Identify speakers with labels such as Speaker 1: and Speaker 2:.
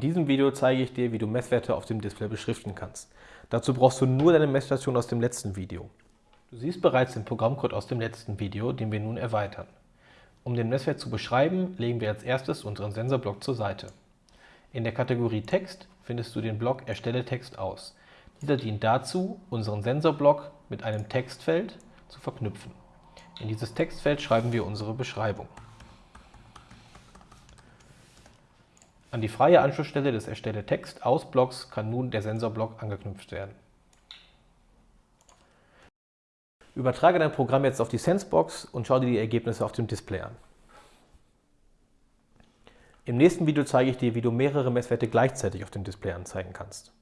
Speaker 1: diesem Video zeige ich dir, wie du Messwerte auf dem Display beschriften kannst. Dazu brauchst du nur deine Messstation aus dem letzten Video. Du siehst bereits den Programmcode aus dem letzten Video, den wir nun erweitern. Um den Messwert zu beschreiben, legen wir als erstes unseren Sensorblock zur Seite. In der Kategorie Text findest du den Block Erstelle Text aus. Dieser dient dazu, unseren Sensorblock mit einem Textfeld zu verknüpfen. In dieses Textfeld schreiben wir unsere Beschreibung. An die freie Anschlussstelle des Erstelle Text aus Blocks kann nun der Sensorblock angeknüpft werden. Übertrage dein Programm jetzt auf die Sensebox und schau dir die Ergebnisse auf dem Display an. Im nächsten Video zeige ich dir, wie du mehrere Messwerte gleichzeitig auf dem Display anzeigen kannst.